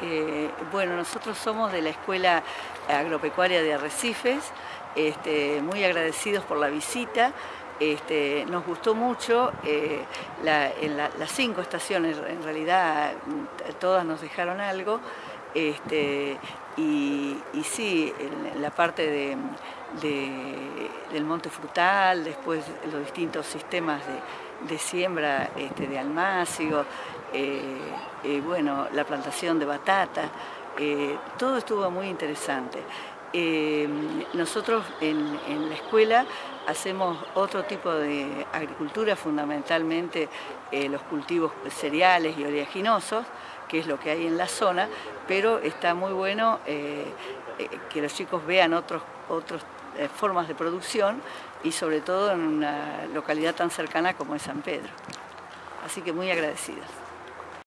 Eh, bueno, nosotros somos de la Escuela Agropecuaria de Arrecifes, este, muy agradecidos por la visita. Este, nos gustó mucho, eh, en las cinco estaciones en realidad todas nos dejaron algo, este, y, sí, la parte de, del monte frutal, después los distintos sistemas de, siembra este, de almácigo, eh, eh, bueno, la plantación de batata, eh, todo estuvo muy interesante. nosotros en, la escuela hacemos otro tipo de agricultura, fundamentalmente los cultivos cereales y oleaginosos, que es lo que hay en la zona, pero está muy bueno que los chicos vean otras otros, formas de producción y sobre todo en una localidad tan cercana como es San Pedro. Así que muy agradecidas.